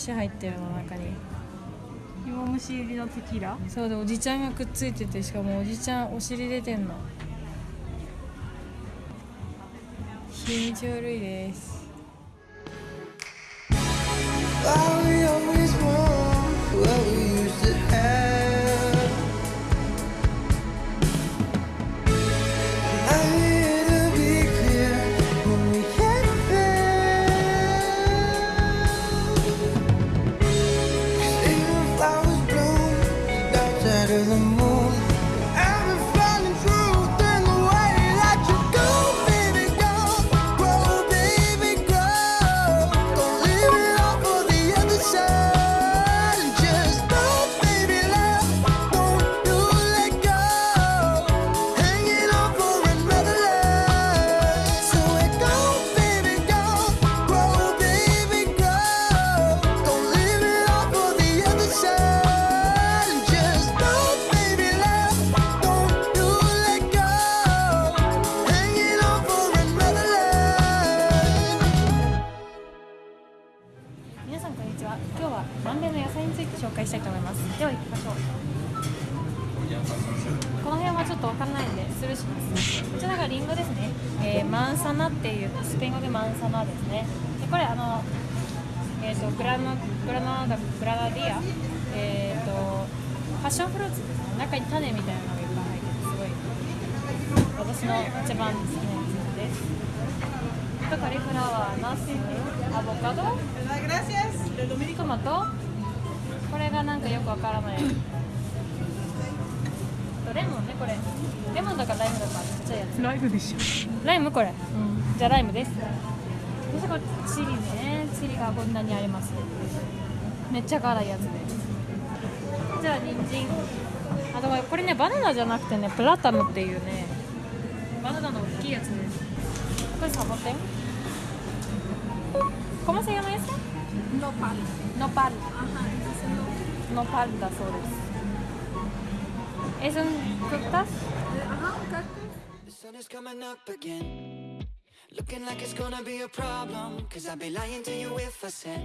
虫入ってるの中に。芋虫入りのテキーラ？そうでおじちゃんがくっついててしかもおじちゃんお尻出てんの。気持ち悪いです better than とわかんないんでスルーします。こちらがリンゴですね、えーマンサナっていうスペイン語でマンサナですね。でこれあのえっ、とグラノグラナダグラナディア。えっ、とパッションフルーツですね。中に種みたいなのがいっぱい入っててすごい。私の一番好きなやつですあとカリフラワーナスアボカド。トマト。これがなんかよくわからないとレモンねこれ。レモンだかライムだかちっちゃいやつ。ライブでしょ。ライムこれ、じゃあライムですそしてこれチリね。チリがこんなにあります。めっちゃ辛いやつで。すじゃあ人参。あとこれねバナナじゃなくてねプラタムっていうね。バナナの大きいやつですこれサボテン？¿Cómo se llama ese? Nopal そうです。Es un cactus. Ajá, un cactus. Looking like it's gonna be a problem Cause I'd be lying to you if I said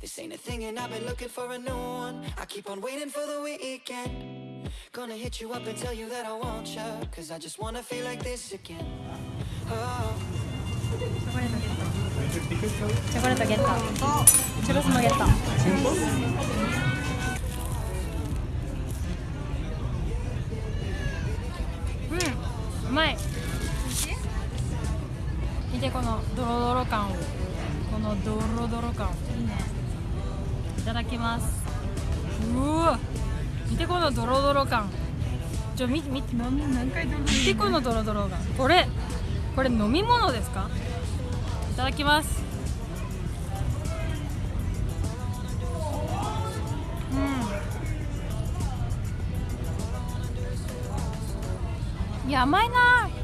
This ain't a thing and I've been looking for a new one. I keep on waiting for the weekend. Gonna hit you up and tell you that I want you Cause I just wanna feel like this again. Oh. まい。見てこのドロドロ感を。このドロドロ感。いいね。いただきます。うわ。見てこのドロドロ感。ちょ見て見て何回でも見てこのドロドロ感。これこれ飲み物ですか？いただきます。や甘いな。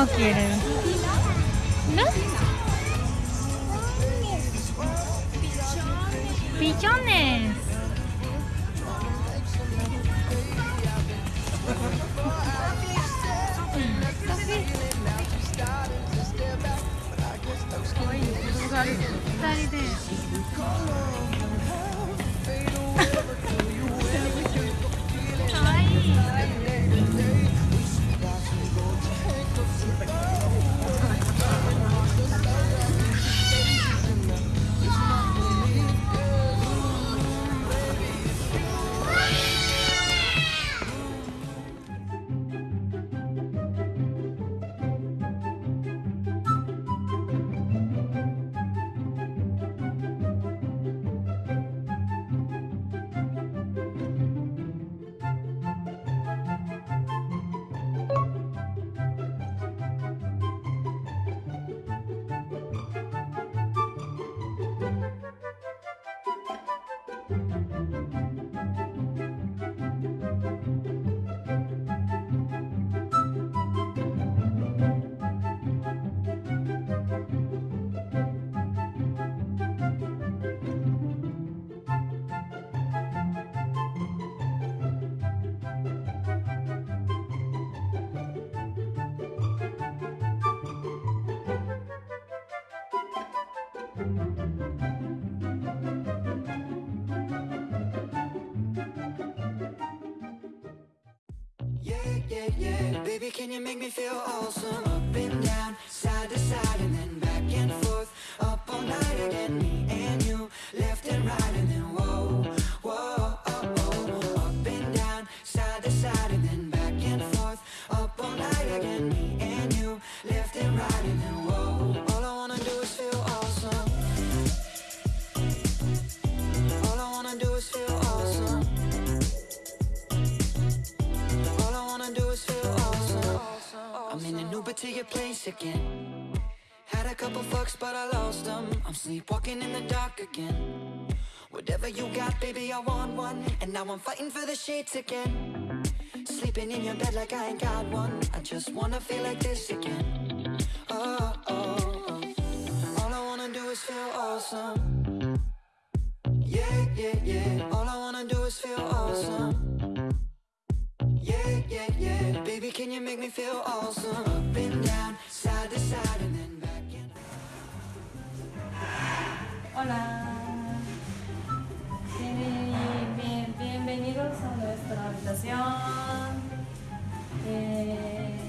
No quieren. Yeah, yeah. Baby, can you make me feel awesome? Up and down, side to side, and then your place again. Had a couple fucks, but I lost them. I'm sleepwalking in the dark again. Whatever you got, baby, I want one. And now I'm fighting for the sheets again. Sleeping in your bed like I ain't got one. I just wanna feel like this again. Oh, oh, oh. All I wanna do is feel awesome. Yeah, yeah, yeah. All I wanna do is feel awesome. Yeah, yeah, yeah. Baby, can you make me feel awesome? Hola. Bien- bien- bienvenidos a nuestra habitación. Eh,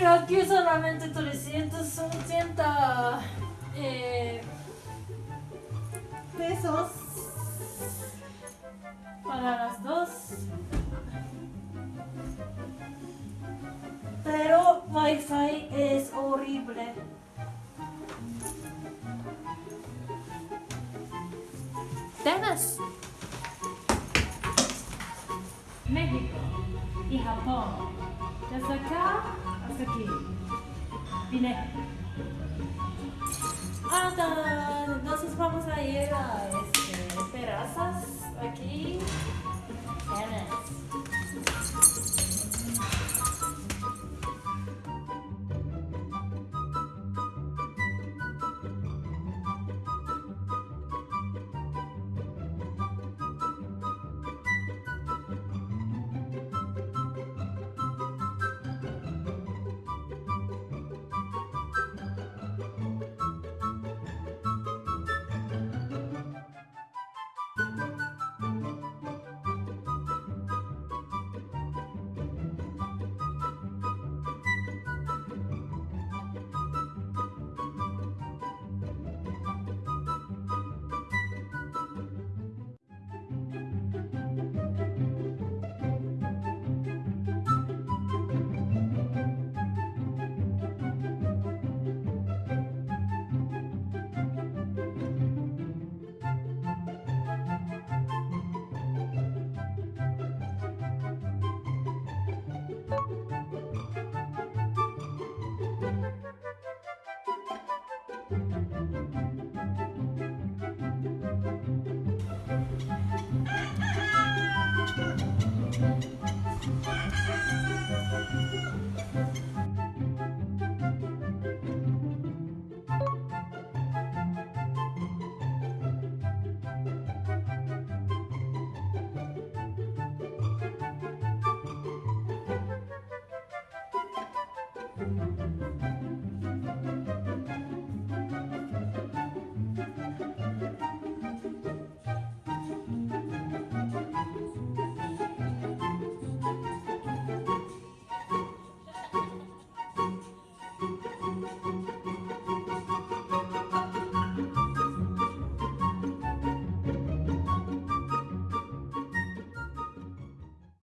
Y aquí solamente 380 eh, pesos para las dos. Pero Wi-Fi es horrible. Tennis. México y Japón. Desde acá isso aqui? Piné. Ah, tá. Nós vamos a ir a este, é, Perazas, aquí. Ana. É, né?